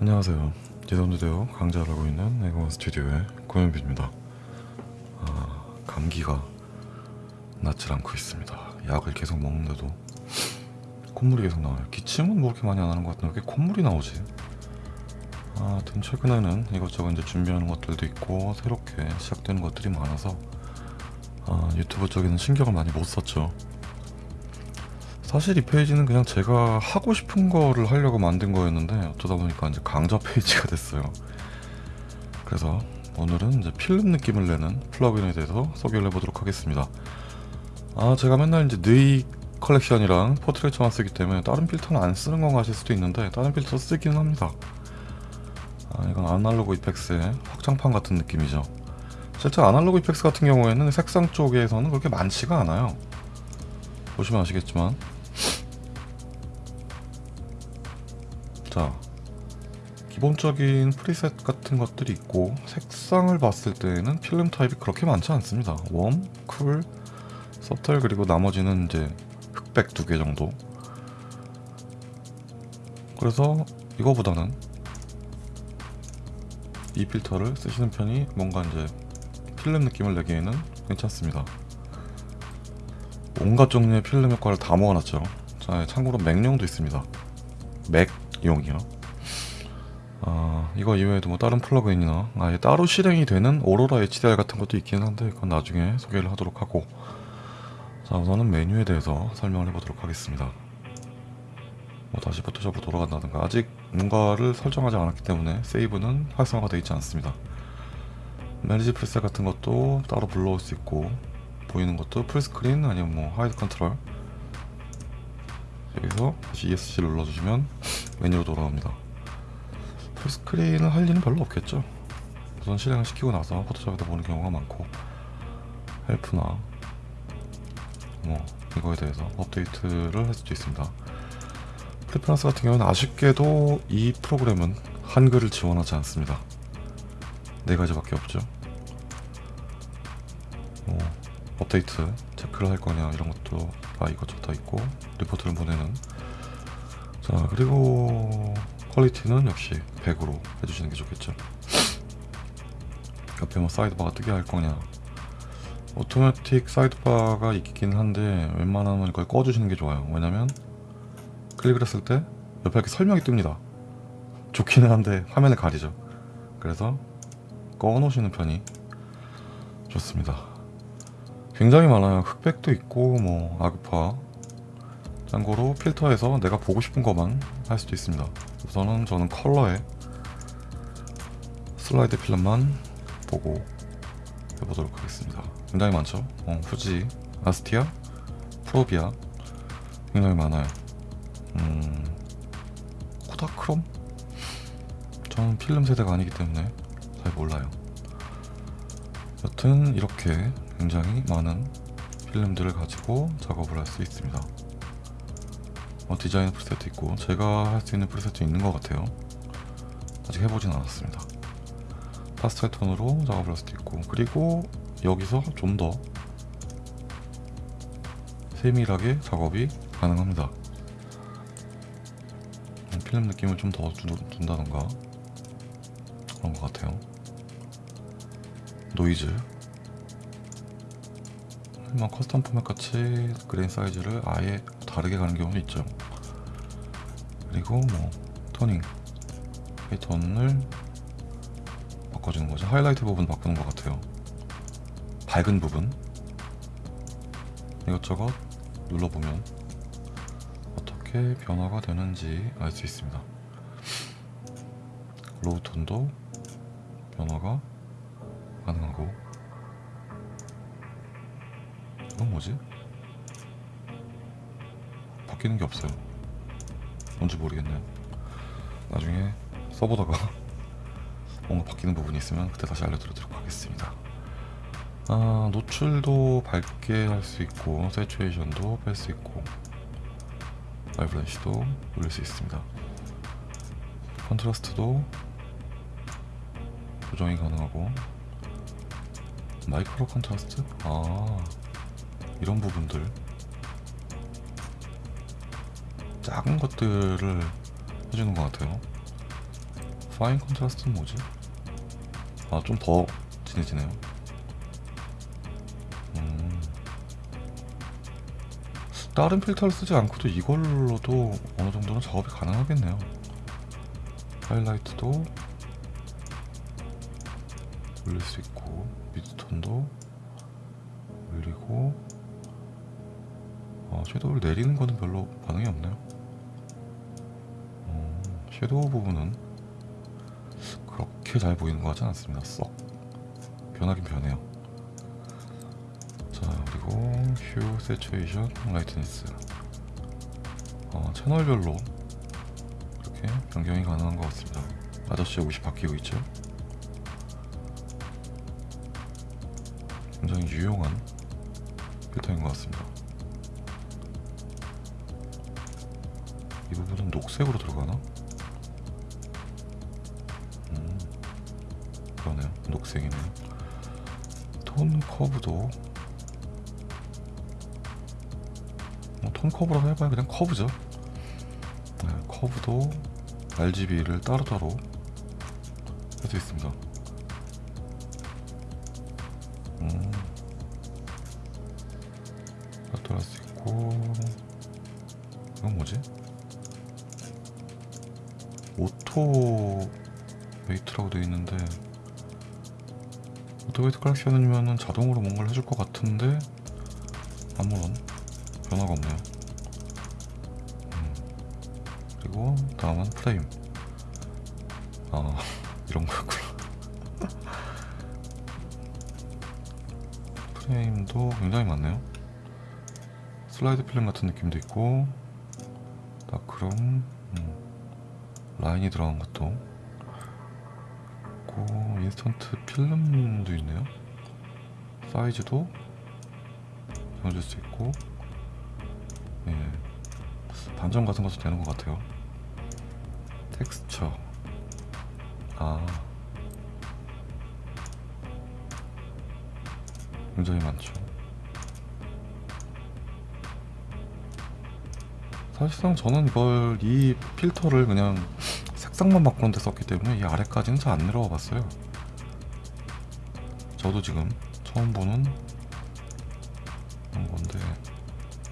안녕하세요. 예선대대어 강좌를 하고 있는 에고원 스튜디오의 고현빈입니다. 아, 감기가 낫질 않고 있습니다. 약을 계속 먹는데도 콧물이 계속 나와요. 기침은 뭐 그렇게 많이 안 하는 것 같은데 왜 콧물이 나오지? 아, 하여튼 최근에는 이것저것 이제 준비하는 것들도 있고 새롭게 시작되는 것들이 많아서 아, 유튜브 쪽에는 신경을 많이 못 썼죠. 사실 이 페이지는 그냥 제가 하고 싶은 거를 하려고 만든 거였는데 어쩌다 보니까 이제 강좌 페이지가 됐어요. 그래서 오늘은 이제 필름 느낌을 내는 plugin에 대해서 소개를 해보도록 하겠습니다. 아 제가 맨날 이제 Nik Collection이랑 Portraiture만 쓰기 때문에 다른 필터는 안 쓰는 건가 하실 수도 있는데 다른 필터 쓰기는 합니다. 아 이건 Analog Efex의 확장판 같은 느낌이죠. 실제 Analog Efex 같은 경우에는 색상 쪽에서는 그렇게 많지가 않아요. 보시면 아시겠지만 자 기본적인 preset 같은 것들이 있고 색상을 봤을 때는 필름 타입이 그렇게 많지 않습니다. warm, cool, subtle 그리고 나머지는 이제 흑백 두 개 정도. 그래서 이거보다는 이 필터를 쓰시는 편이 뭔가 이제 필름 느낌을 내기에는 괜찮습니다. 온갖 종류의 필름 효과를 다 모아놨죠. 자 참고로 맥용도 있습니다. 맥 용이요. 아 이거 이외에도 뭐 다른 플러그인이나 아예 따로 실행이 되는 오로라 HDR 같은 것도 있긴 한데 그건 나중에 소개를 하도록 하고. 자 우선은 메뉴에 대해서 설명을 해보도록 하겠습니다. 뭐 다시 포토샵으로 돌아간다든가. 아직 뭔가를 설정하지 않았기 때문에 세이브는 활성화가 되어 있지 않습니다. manage preset 같은 것도 따로 불러올 수 있고 보이는 것도 full screen 아니면 뭐 hide control. 여기서 다시 ESC를 눌러주시면 메뉴로 돌아옵니다. full screen을 할 일은 별로 없겠죠. 우선 실행을 시키고 나서 포토샵에다 보는 경우가 많고 help나 뭐 이거에 대해서 업데이트를 할 수도 있습니다. preference 같은 경우는 아쉽게도 이 프로그램은 한글을 지원하지 않습니다. 네 가지밖에 없죠. 뭐 업데이트 체크를 할 거냐 이런 것도 다 이것저것 다 있고 리포트를 보내는 자 그리고 퀄리티는 역시 100으로 해주시는 게 좋겠죠. 옆에 뭐 sidebar가 뜨게 할 거냐. automatic sidebar가 있긴 한데 웬만하면 이걸 꺼주시는 게 좋아요. 왜냐면 클릭을 했을 때 옆에 이렇게 설명이 뜹니다. 좋기는 한데 화면을 가리죠. 그래서 꺼놓으시는 편이 좋습니다. 굉장히 많아요. 흑백도 있고 뭐 아그파 참고로 필터에서 내가 보고 싶은 것만 할 수도 있습니다. 우선은 저는 컬러에 슬라이드 필름만 보고 해보도록 하겠습니다. 굉장히 많죠? 어, 후지, 아스티아, 프로비아 굉장히 많아요. 음, 코다크롬? 저는 필름 세대가 아니기 때문에 잘 몰라요. 여튼 이렇게 굉장히 많은 필름들을 가지고 작업을 할 수 있습니다 어, 디자인 프리셋도 있고 제가 할 수 있는 프리셋도 있는 것 같아요. 아직 해보진 않았습니다. 파스텔 톤으로 작업을 할 수도 있고 그리고 여기서 좀 더 세밀하게 작업이 가능합니다. 음, 필름 느낌을 좀 더 준다던가 그런 것 같아요. 노이즈. 뭐 custom format 같이 grain size를 아예 다르게 가는 경우도 있죠. 그리고 뭐 toning 이 톤을 바꿔주는 거죠. 하이라이트 부분 바꾸는 것 같아요. 밝은 부분. 이것저것 눌러보면 어떻게 변화가 되는지 알 수 있습니다. low tone도 변화가 가능하고. 이건 뭐지? 바뀌는 게 없어요. 뭔지 모르겠네요. 나중에 써보다가 뭔가 바뀌는 부분이 있으면 그때 다시 알려드리도록 하겠습니다. 아 노출도 밝게 할 수 있고 세츄에이션도 뺄 수 있고 vibrancy도 올릴 수 있습니다. contrast도 조정이 가능하고 micro contrast? 아 이런 부분들 작은 것들을 해주는 것 같아요 fine contrast는 뭐지? 아 좀 더 진해지네요 음. 다른 필터를 쓰지 않고도 이걸로도 어느 정도는 작업이 가능하겠네요 하이라이트도 올릴 수 있고 midtone도 올리고 아, shadow를 내리는 거는 별로 반응이 없네요 음, shadow 부분은 그렇게 잘 보이는 것 같지 않습니다. 썩. 변하긴 변해요. 자 그리고 hue saturation lightness 어, 채널별로 이렇게 변경이 가능한 것 같습니다. 아저씨의 옷이 바뀌고 있죠? 굉장히 유용한 필터인 것 같습니다. 이 부분은 녹색으로 들어가나? 그러네요. 녹색이네요. 톤 커브도 뭐, 톤 커브라고 해봐야 그냥 커브죠. 네, 커브도 RGB를 따로따로 할 수 있습니다. 음, 따로 할수 있고 이건 뭐지? auto weight라고 되어 있는데 auto weight correction이면은 자동으로 뭔가를 해줄 것 같은데 아무런 변화가 없네요. 음, 그리고 다음은 프레임. 아 이런 거였구나. 프레임도 굉장히 많네요. 슬라이드 필름 같은 느낌도 있고 다크룸 음, 라인이 들어간 것도 있고 인스턴트 필름도 있네요. 사이즈도 정해질 수 있고 예, 반점 같은 것도 되는 것 같아요. 텍스처 아 굉장히 많죠. 사실상 저는 이걸 이 필터를 그냥 색상만 바꾸는데 썼기 때문에 이 아래까지는 잘 안 내려와 봤어요. 저도 지금 처음 보는 건데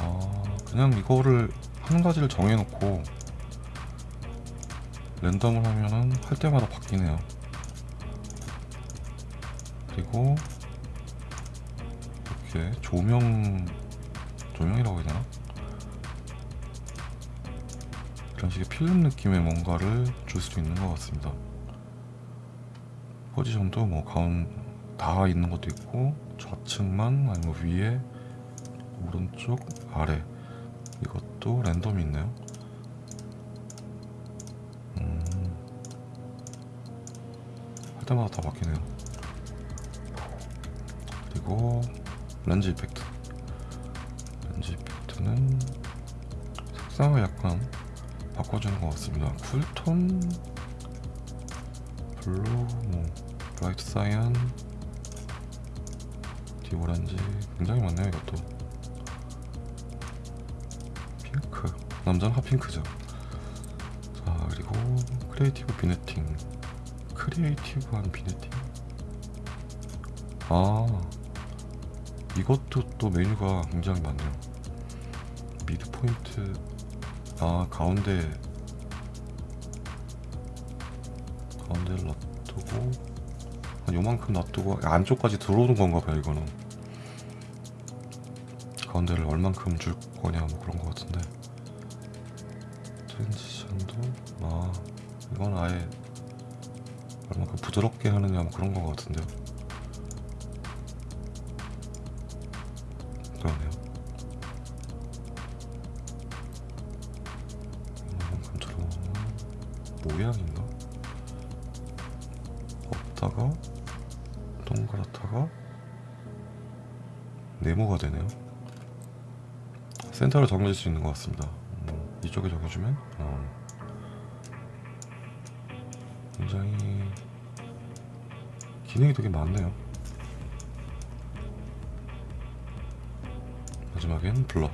아 그냥 이거를 한 가지를 정해놓고 랜덤을 하면은 할 때마다 바뀌네요. 그리고 이렇게 조명 조명이라고 해야 되나? 이런 식의 필름 느낌의 뭔가를 줄 수도 있는 것 같습니다. 포지션도 뭐 가운 다 있는 것도 있고 좌측만 아니면 위에 오른쪽 아래 이것도 랜덤이 있네요. 음, 할 때마다 다 바뀌네요. 그리고 렌즈 이펙트. 렌즈 이펙트는 색상을 약간 바꿔주는 것 같습니다. 쿨톤, blue, 뭐 bright cyan, deep orange 굉장히 많네요 이것도. 핑크, 남자는 핫핑크죠. 자 그리고 creative vignetting, creative한 vignetting. 아 이것도 또 메뉴가 굉장히 많네요. mid point 아 가운데 가운데를 놔두고 한 요만큼 놔두고 안쪽까지 들어오는 건가 봐요 이거는. 가운데를 얼만큼 줄 거냐 뭐 그런 거 같은데. 트랜지션도 아 이건 아예 얼만큼 부드럽게 하느냐 뭐 그런 거 같은데요. 그러네요. 이만큼 들어오는 모양인 센터를 정해질 수 있는 것 같습니다. 음, 이쪽에 정해주면 어, 굉장히 기능이 되게 많네요. 마지막엔 블러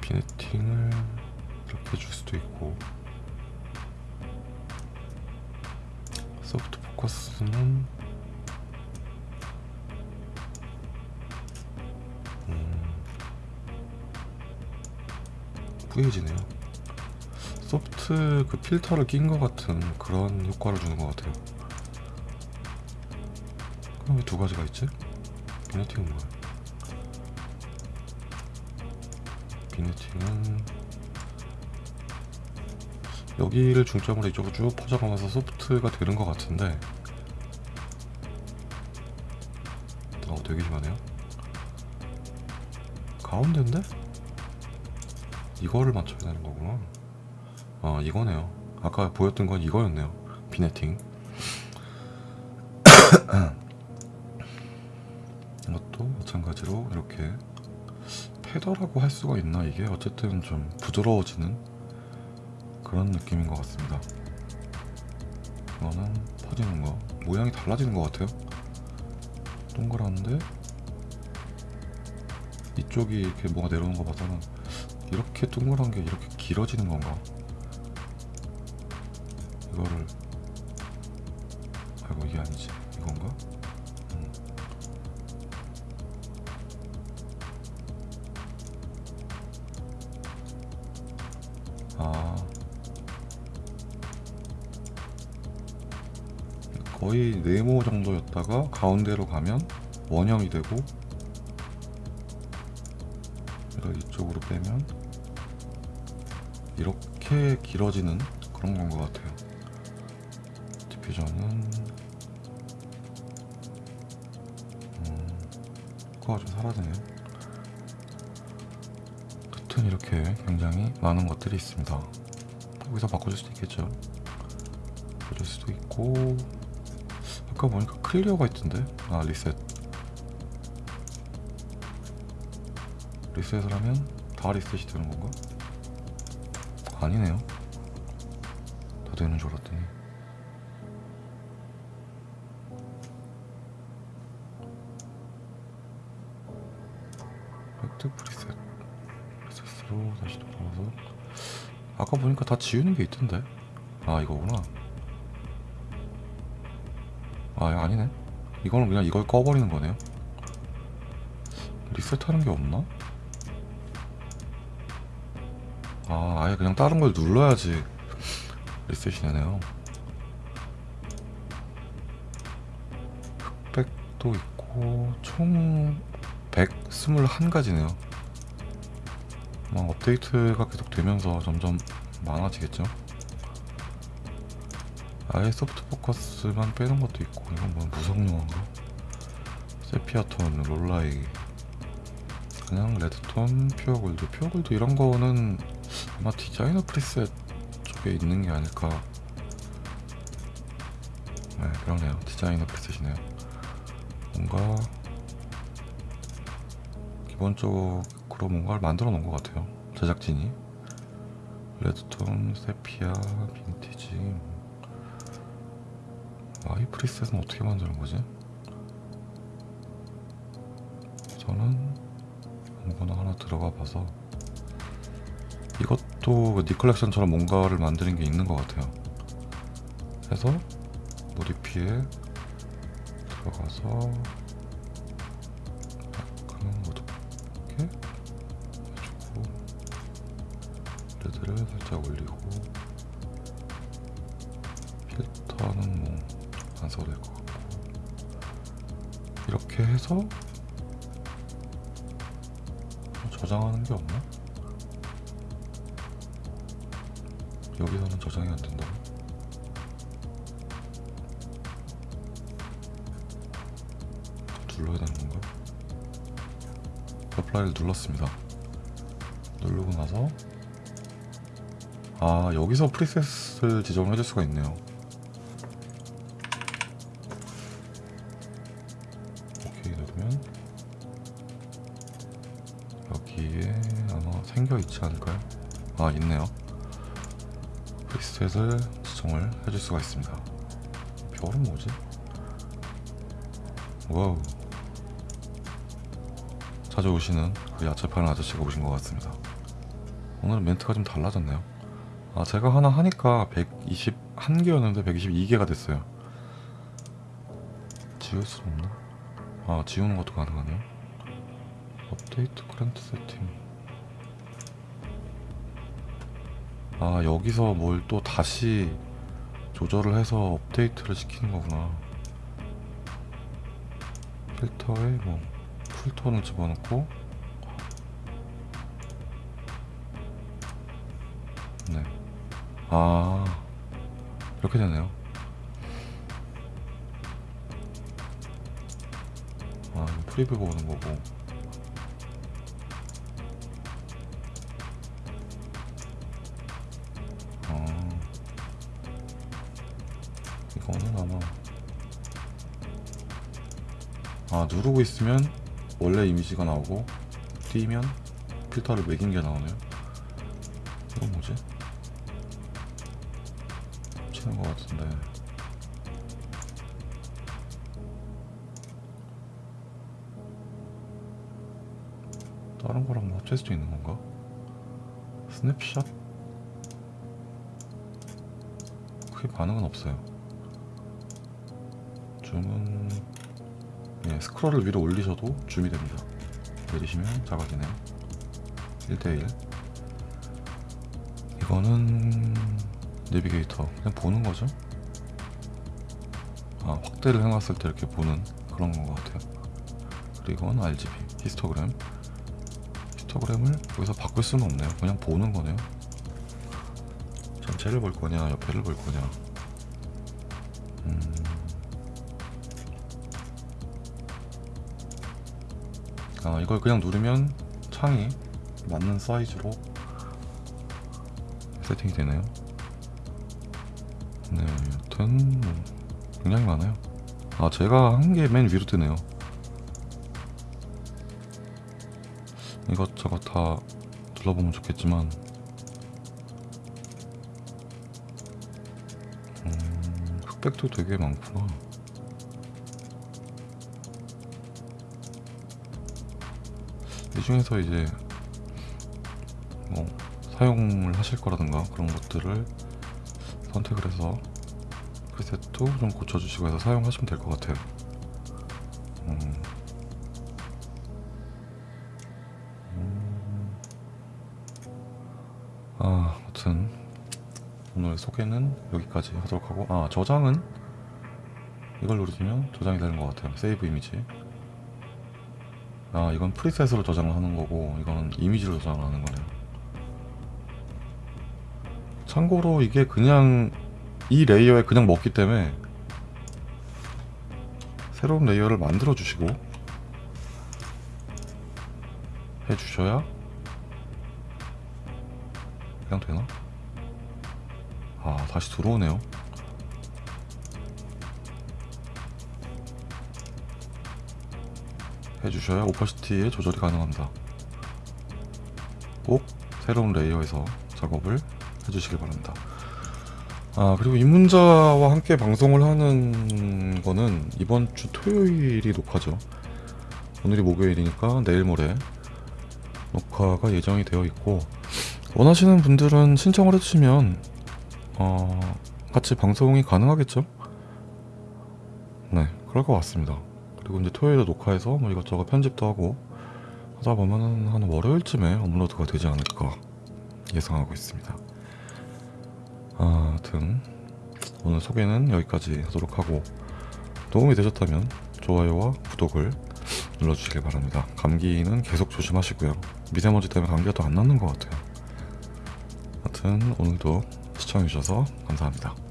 비네팅을 이렇게 줄 수도 있고 소프트 포커스는 뿌얘지네요. 소프트 그 필터를 낀 것 같은 그런 효과를 주는 것 같아요. 그럼 왜 두 가지가 있지? 비네팅은 뭐야? 비네팅은 여기를 중점으로 이쪽으로 쭉 퍼져가면서 소프트가 되는 것 같은데 어 되게 심하네요 가운데인데? 이거를 맞춰야 되는 거구나. 아 이거네요. 아까 보였던 건 이거였네요. 비네팅. 이것도 마찬가지로 이렇게 패더라고 할 수가 있나 이게? 어쨌든 좀 부드러워지는 그런 느낌인 것 같습니다. 이거는 퍼지는 거. 모양이 달라지는 것 같아요. 동그란데? 이쪽이 이렇게 뭐가 내려오는 거 봐서는 이렇게 동그란 게 이렇게 길어지는 건가 이거를 아이고 이게 아니지 이건가? 음. 아 거의 네모 정도였다가 가운데로 가면 원형이 되고 이쪽으로 빼면 이렇게 길어지는 그런 건 것 같아요. 디퓨저는 음, 효과가 좀 사라지네요. 하여튼 이렇게 굉장히 많은 것들이 있습니다. 여기서 바꿔줄 수도 있겠죠. 바꿔줄 수도 있고 아까 보니까 clear가 있던데? 아 reset. reset을 하면 다 reset이 되는 건가? 아니네요. 다 되는 줄 알았더니. 획득 preset 프리셋으로 다시 돌아와서. 아까 보니까 다 지우는 게 있던데? 아 이거구나. 아 아니네. 이거는 그냥 이걸 꺼버리는 거네요. 리셋하는 게 없나? 아 아예 그냥 다른 걸 눌러야지. 리셋이 되네요. 흑백도 있고 총 121가지네요. 막 업데이트가 계속 되면서 점점 많아지겠죠? 아예 soft focus만 빼는 것도 있고 이건 뭐 무성영환가? sepia tone, Rollei. 그냥 red tone, pure gold. pure gold 이런 거는 아마 designer preset 쪽에 있는 게 아닐까. 네 그러네요. 디자이너 프리셋이네요. 뭔가 기본적으로 뭔가를 만들어 놓은 것 같아요. 제작진이. 레드톤, 세피아, 빈티지 아이 프리셋은 어떻게 만드는 거지? 저는 아무거나 하나 들어가 봐서 이것 도그 니컬렉션처럼 뭔가를 만드는 게 있는 것 같아요. 해서 모디피에 들어가서 약간 어둡게 해주고 레드를 살짝 올리고 필터는 뭐 안 써도 될 것 같고 이렇게 해서 저장하는 게 없나? 여기서는 저장이 안 된다고? 눌러야 되는 건가? apply를 눌렀습니다. 누르고 나서 아 여기서 preset을 지정을 해줄 수가 있네요. 오케이 누르면 여기에 아마 생겨 있지 않을까요? 아 있네요. preset을 지정을 해줄 수가 있습니다. 별은 뭐지? wow. 자주 오시는 그 야채 파는 아저씨가 오신 것 같습니다. 오늘은 멘트가 좀 달라졌네요. 아 제가 하나 하니까 121개였는데 122개가 됐어요. 지울 수 없나? 아 지우는 것도 가능하네요 업데이트 그랜트 세팅 아 여기서 뭘 또 다시 조절을 해서 업데이트를 시키는 거구나. 필터에 뭐 풀톤을 집어넣고. 네. 아 이렇게 되네요. 아 프리뷰 보는 거고 이거는 아마 아 누르고 있으면 원래 이미지가 나오고 뛰면 필터를 매긴 게 나오네요 이건 뭐지? 치는 것 같은데 다른 거랑 뭐 합칠 수도 있는 건가? 스냅샷? 크게 반응은 없어요 줌은 예, 스크롤을 위로 올리셔도 줌이 됩니다. 내리시면 작아지네요. 1대1 이거는 내비게이터 그냥 보는 거죠? 아 확대를 해놨을 때 이렇게 보는 그런 것 같아요. 그리고 이건 RGB 히스토그램. 히스토그램을 여기서 바꿀 수는 없네요. 그냥 보는 거네요. 전체를 볼 거냐 옆에를 볼 거냐. 음... 아 이걸 그냥 누르면 창이 맞는 사이즈로 세팅이 되네요. 네 여튼 뭐 굉장히 많아요. 아 제가 한 게 맨 위로 뜨네요. 이것저것 다 둘러보면 좋겠지만. 음, 흑백도 되게 많구나 이 중에서 이제 뭐 사용을 하실 거라든가 그런 것들을 선택을 해서 프리셋도 좀 고쳐주시고 해서 사용하시면 될 것 같아요 음. 음. 아, 아무튼 오늘 소개는 여기까지 하도록 하고 아 저장은 이걸 누르시면 저장이 되는 것 같아요 세이브 이미지 아 이건 preset으로 저장을 하는 거고 이거는 이미지로 저장을 하는 거네요 참고로 이게 그냥 이 layer에 그냥 먹기 때문에 새로운 layer를 만들어 주시고 해 주셔야 그냥 되나? 아 다시 들어오네요 해주셔야 오퍼시티의 조절이 가능합니다. 꼭 새로운 레이어에서 작업을 해주시길 바랍니다. 아 그리고 입문자와 함께 방송을 하는 거는 이번 주 토요일이 녹화죠. 오늘이 목요일이니까 내일 모레 녹화가 예정이 되어 있고 원하시는 분들은 신청을 해주시면 어, 같이 방송이 가능하겠죠? 네 그럴 것 같습니다 그리고 이제 토요일에 녹화해서 뭐 이것저것 편집도 하고 하다 보면은 한 월요일쯤에 업로드가 되지 않을까 예상하고 있습니다. 아, 아무튼 오늘 소개는 여기까지 하도록 하고 도움이 되셨다면 좋아요와 구독을 눌러주시길 바랍니다. 감기는 계속 조심하시고요. 미세먼지 때문에 감기가 또안 낫는 것 같아요. 하여튼 오늘도 시청해주셔서 감사합니다.